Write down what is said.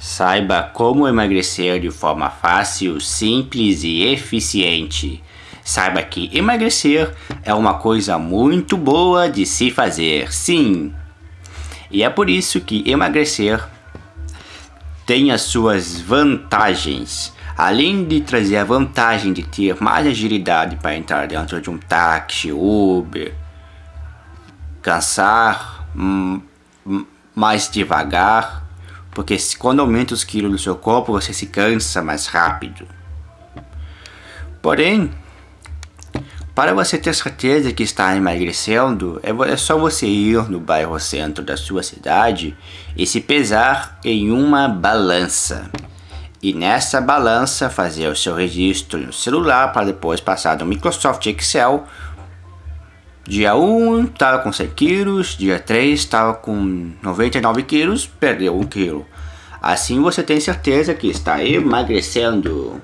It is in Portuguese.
Saiba como emagrecer de forma fácil, simples e eficiente. Saiba que emagrecer é uma coisa muito boa de se fazer, sim. E é por isso que emagrecer tem as suas vantagens. Além de trazer a vantagem de ter mais agilidade para entrar dentro de um táxi, Uber, cansar hum, hum, mais devagar, porque quando aumenta os quilos do seu corpo, você se cansa mais rápido. Porém, para você ter certeza que está emagrecendo, é, é só você ir no bairro centro da sua cidade e se pesar em uma balança. E nessa balança fazer o seu registro no celular para depois passar no Microsoft Excel. Dia 1 estava com 100 quilos, dia 3 estava com 99 quilos, perdeu 1 quilo. Assim você tem certeza que está emagrecendo.